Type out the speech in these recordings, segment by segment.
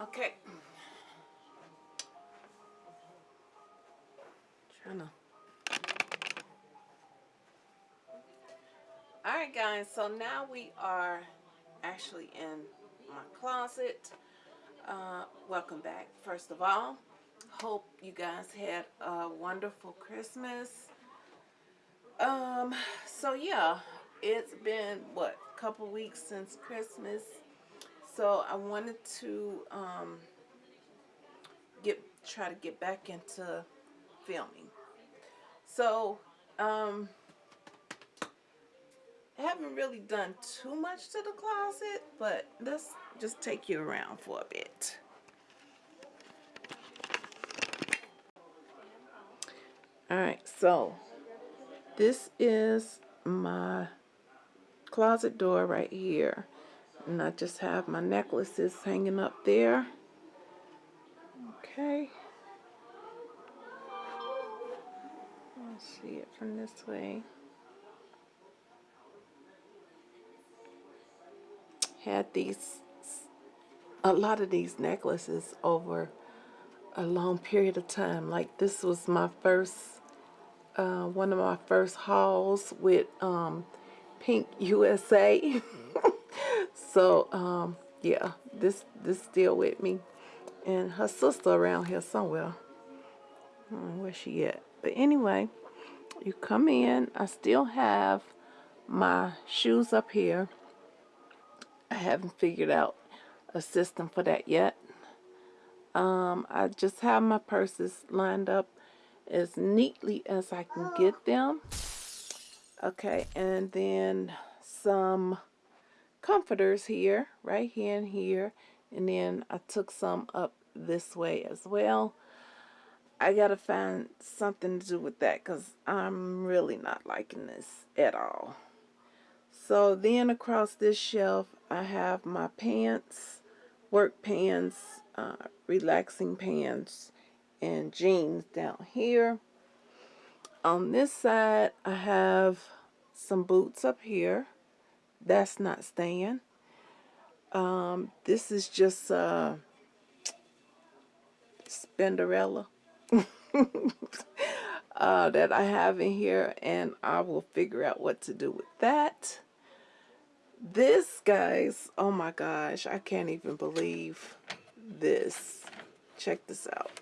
Okay. Trying to. Alright guys, so now we are actually in my closet. Uh, welcome back, first of all. Hope you guys had a wonderful Christmas. Um, so yeah, it's been, what, a couple weeks since Christmas. So I wanted to um, get try to get back into filming. So, um, I haven't really done too much to the closet, but let's just take you around for a bit. Alright, so this is my closet door right here. And I just have my necklaces hanging up there. Okay. Let's see it from this way. Had these, a lot of these necklaces over a long period of time. Like this was my first, uh, one of my first hauls with um, Pink USA. So, um, yeah, this this still with me. And her sister around here somewhere. where she at? But anyway, you come in. I still have my shoes up here. I haven't figured out a system for that yet. Um, I just have my purses lined up as neatly as I can get them. Okay, and then some comforters here, right here and here. And then I took some up this way as well. I gotta find something to do with that because I'm really not liking this at all. So then across this shelf I have my pants, work pants, uh, relaxing pants, and jeans down here. On this side I have some boots up here that's not staying. Um, this is just uh, Spinderella uh, that I have in here and I will figure out what to do with that. This, guys, oh my gosh, I can't even believe this. Check this out.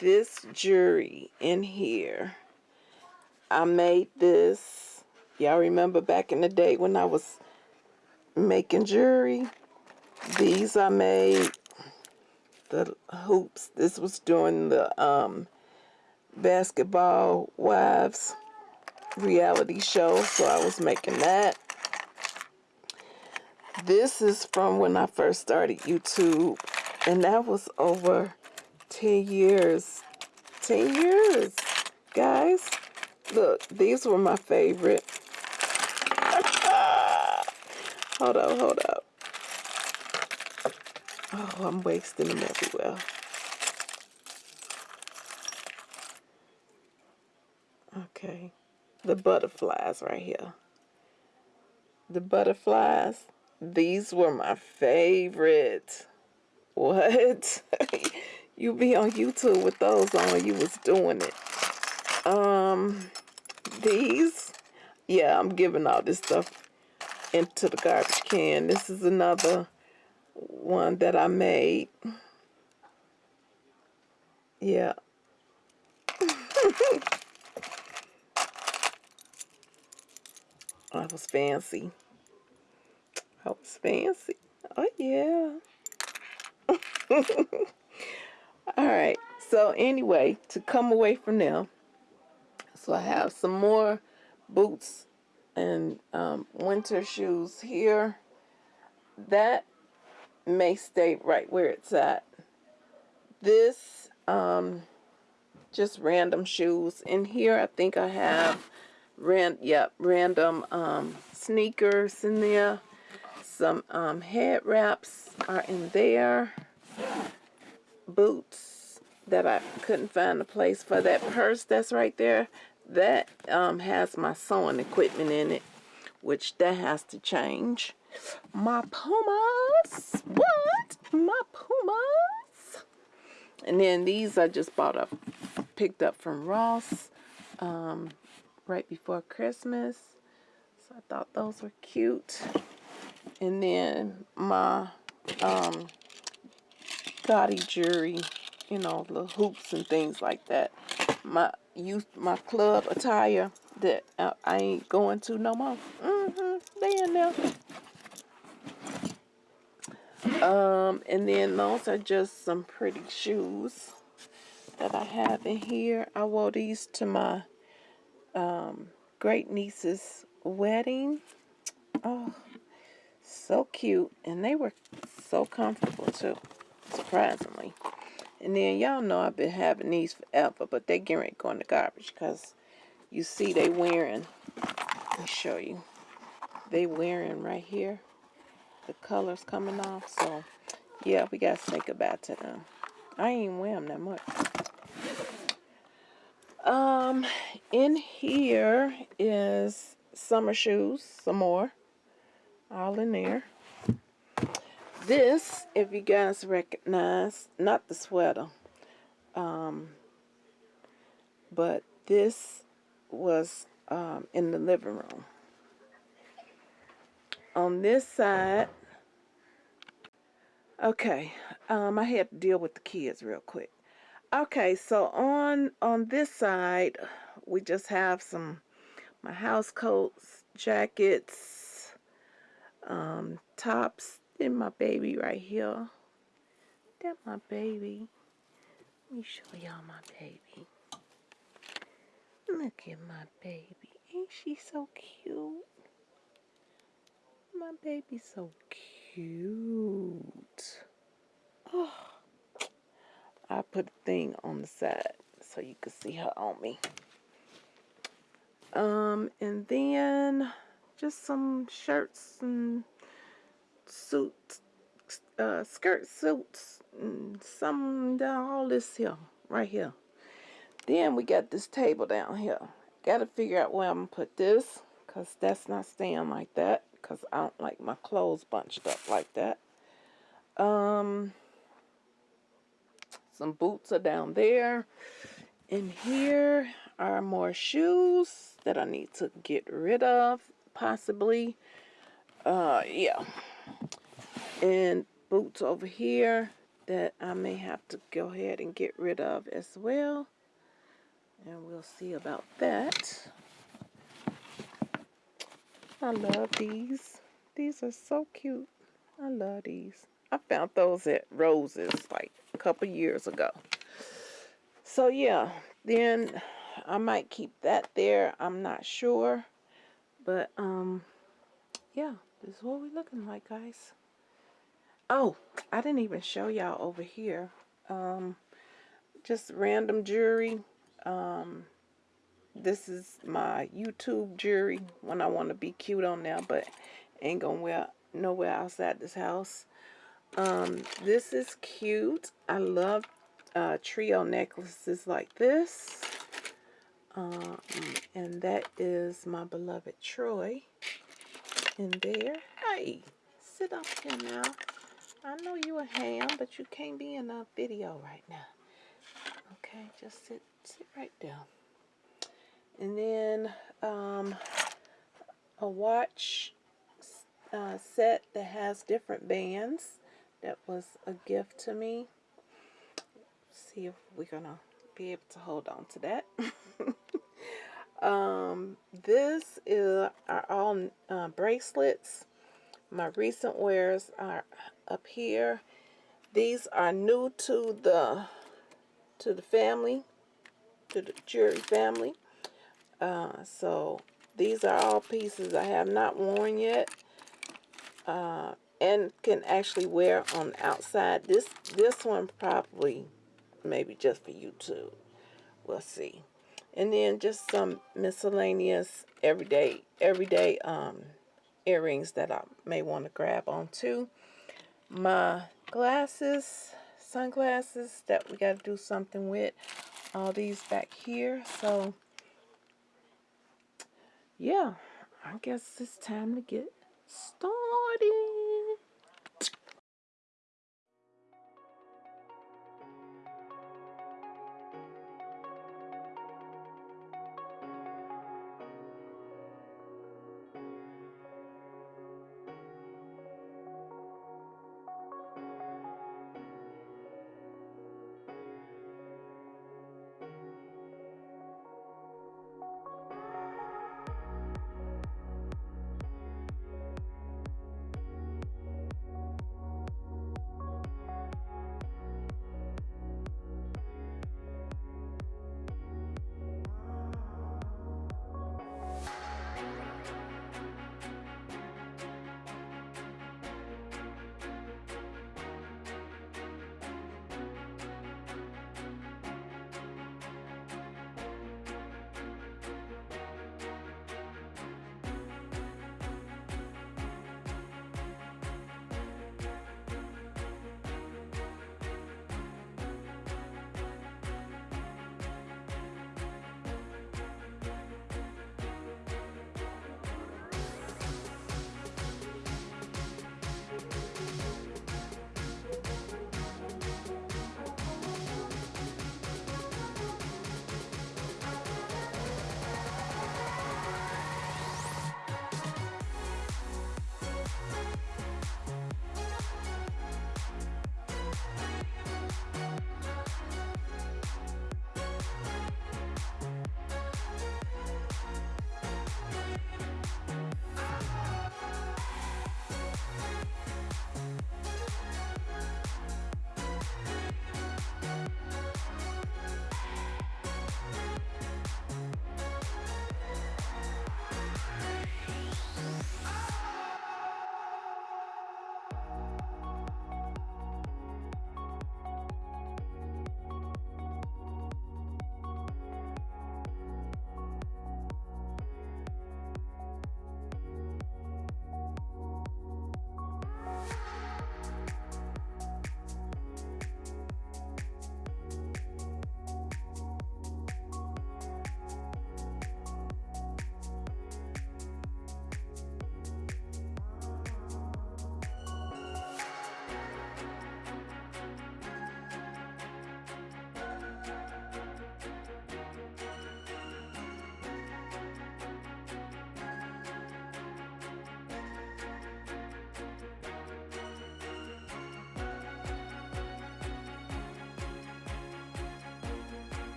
This jewelry in here. I made this. Y'all remember back in the day when I was making jewelry? These I made. The hoops. This was during the um, Basketball Wives reality show. So I was making that. This is from when I first started YouTube. And that was over 10 years. 10 years, guys. Look, these were my favorite. hold up, hold up. Oh, I'm wasting them everywhere. Okay. The butterflies right here. The butterflies. These were my favorite. What? you be on YouTube with those on, you was doing it. Um, these, yeah, I'm giving all this stuff into the garbage can. This is another one that I made. Yeah. I was fancy. I was fancy. Oh, yeah. Alright, so anyway, to come away from them, so I have some more boots and um, winter shoes here. That may stay right where it's at. This, um, just random shoes. In here, I think I have ran yep, random um, sneakers in there. Some um, head wraps are in there boots that I couldn't find a place for. That purse that's right there, that um, has my sewing equipment in it. which that has to change. My Pumas. What? My Pumas. And then these I just bought up, picked up from Ross um, right before Christmas. So I thought those were cute. And then my um, gaudy jewelry, you know, the hoops and things like that. My youth, my club attire that uh, I ain't going to no more. Mm-hmm, they in there. Um, and then those are just some pretty shoes that I have in here. I wore these to my um, great niece's wedding. Oh, so cute. And they were so comfortable too, surprisingly. And then y'all know I've been having these forever, but they getting ready to garbage because you see they wearing, let me show you, they wearing right here, the colors coming off. So yeah, we got to say goodbye to them. I ain't wear them that much. Um, in here is summer shoes, some more, all in there. This, if you guys recognize, not the sweater, um, but this was um, in the living room. On this side, okay, um, I had to deal with the kids real quick. Okay, so on on this side, we just have some my house coats, jackets, um, tops. Then my baby right here. That my baby. Let me show y'all my baby. Look at my baby. Ain't she so cute? My baby's so cute. Oh. I put a thing on the side so you can see her on me. Um, and then just some shirts and suits, uh, skirt suits, and some down all this here, right here. Then we got this table down here. Got to figure out where I'm to put this because that's not staying like that because I don't like my clothes bunched up like that. Um, some boots are down there. And here are more shoes that I need to get rid of, possibly. Uh, yeah. And boots over here that I may have to go ahead and get rid of as well. And we'll see about that. I love these. These are so cute. I love these. I found those at Rose's like a couple years ago. So yeah, then I might keep that there. I'm not sure. But um yeah, this is what we're looking like, guys. Oh, I didn't even show y'all over here. Um just random jewelry. Um this is my YouTube jewelry when I want to be cute on there, but ain't gonna wear nowhere outside this house. Um, this is cute. I love uh, trio necklaces like this. Um, and that is my beloved Troy in there. Hey, sit up here now. I know you a ham, but you can't be in a video right now. Okay, just sit, sit right down. And then um, a watch uh, set that has different bands that was a gift to me. See if we're gonna be able to hold on to that. um, this is are all uh, bracelets. My recent wears are up here. These are new to the to the family, to the jewelry family. Uh, so these are all pieces I have not worn yet. Uh, and can actually wear on the outside. This this one probably maybe just for YouTube. We'll see. And then just some miscellaneous everyday everyday um earrings that I may want to grab on too. My glasses, sunglasses that we got to do something with. All these back here. So yeah, I guess it's time to get started.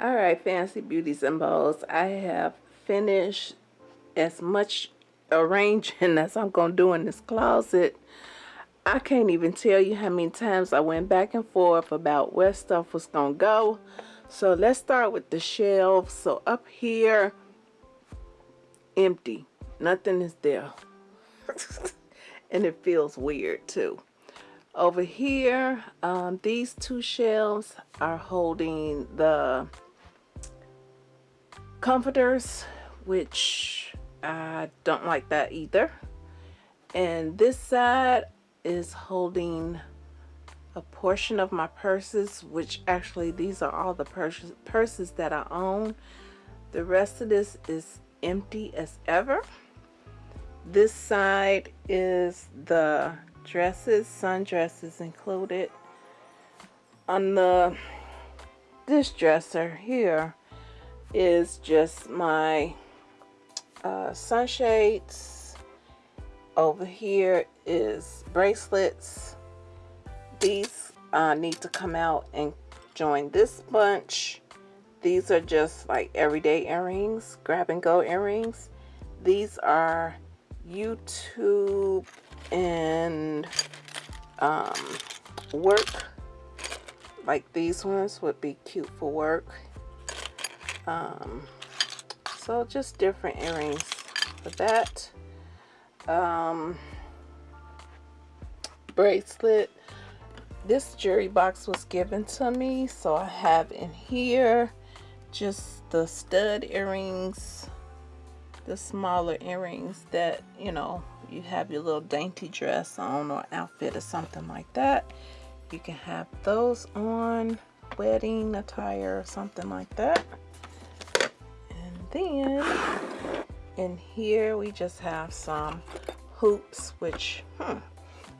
All right, Fancy Beauties and Bows. I have finished as much arranging as I'm going to do in this closet. I can't even tell you how many times I went back and forth about where stuff was going to go. So let's start with the shelves. So up here, empty. Nothing is there. and it feels weird too. Over here, um, these two shelves are holding the comforters, which I don't like that either. And this side is holding a portion of my purses, which actually these are all the purses, purses that I own. The rest of this is empty as ever. This side is the dresses, sundresses included. On the this dresser here is just my uh, sunshades. Over here is bracelets. These uh, need to come out and join this bunch. These are just like everyday earrings, grab and go earrings. These are YouTube and um, work. Like these ones would be cute for work. Um, so just different earrings for that. Um, bracelet. This jewelry box was given to me, so I have in here just the stud earrings, the smaller earrings that, you know, you have your little dainty dress on or outfit or something like that. You can have those on, wedding attire or something like that. Then in here we just have some hoops, which hmm,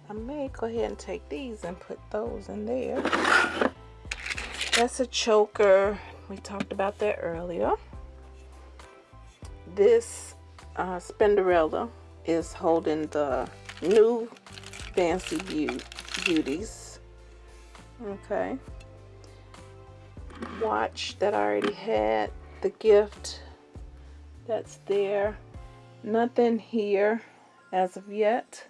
I may go ahead and take these and put those in there. That's a choker. We talked about that earlier. This uh, Spinderella is holding the new Fancy Beauties. Okay. Watch that I already had. The gift that's there. Nothing here as of yet.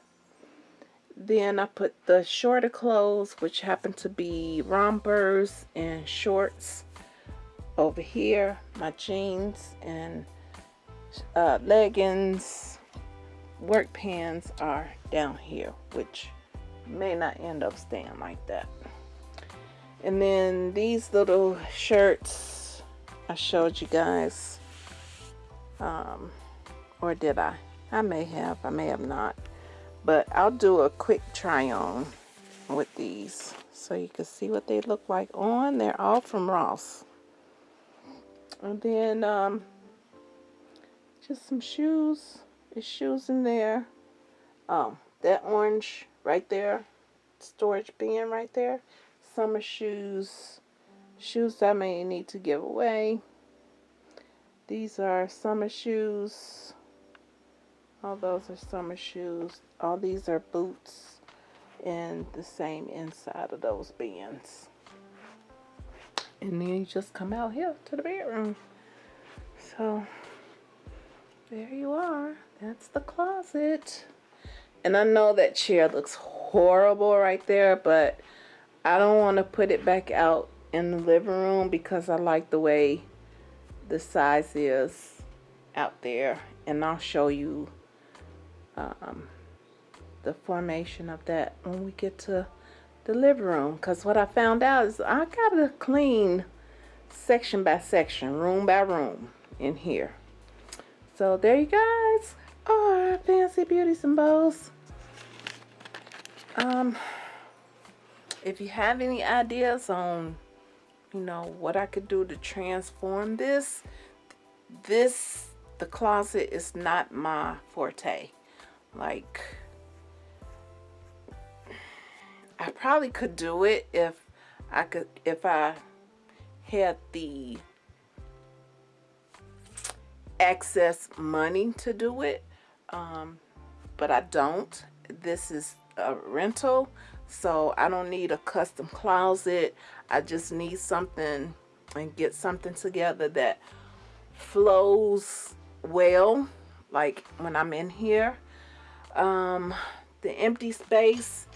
Then I put the shorter clothes, which happen to be rompers and shorts over here. My jeans and uh, leggings, work pants are down here, which may not end up staying like that. And then these little shirts I showed you guys. Um, or did I? I may have, I may have not. But I'll do a quick try on with these so you can see what they look like on. They're all from Ross. And then um, just some shoes. There's shoes in there. Oh that orange right there storage bin right there. Summer shoes. Shoes I may need to give away these are summer shoes all those are summer shoes. All these are boots and the same inside of those bins. And then you just come out here to the bedroom. So there you are. That's the closet. And I know that chair looks horrible right there, but I don't want to put it back out in the living room because I like the way the size is out there. And I'll show you um, the formation of that when we get to the living room because what I found out is I gotta clean section by section room by room in here so there you guys are fancy beauties and bows um if you have any ideas on you know what I could do to transform this this the closet is not my forte like, I probably could do it if I could, if I had the excess money to do it. Um, but I don't. This is a rental, so I don't need a custom closet. I just need something and get something together that flows well like when I'm in here. Um the empty space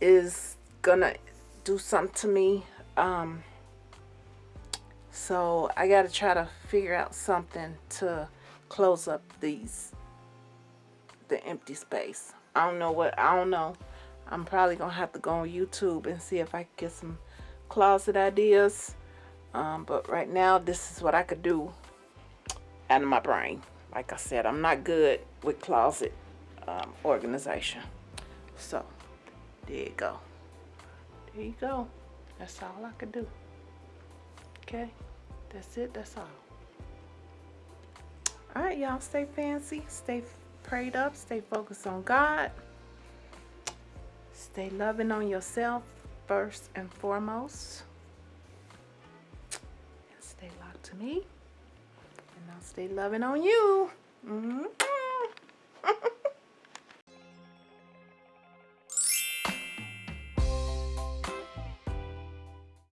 is gonna do something to me um so I got to try to figure out something to close up these the empty space. I don't know what I don't know I'm probably gonna have to go on YouTube and see if I can get some closet ideas. Um, but right now this is what I could do out of my brain. Like I said I'm not good with closet um, organization. So there you go. There you go. That's all I could do. Okay? That's it. That's all. All right y'all. Stay fancy. Stay prayed up. Stay focused on God Stay loving on yourself first and foremost. And stay locked to me. And I'll stay loving on you. Mm -hmm.